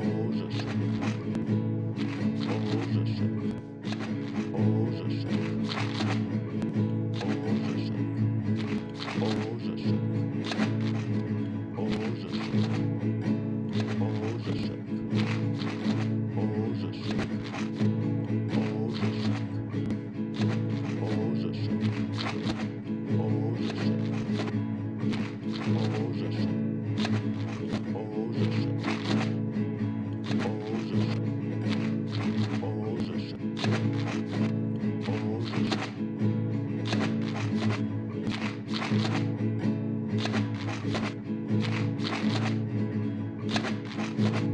Jesus. Bye.